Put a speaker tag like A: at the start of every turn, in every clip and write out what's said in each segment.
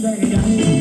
A: Thank you.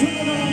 A: Thanks for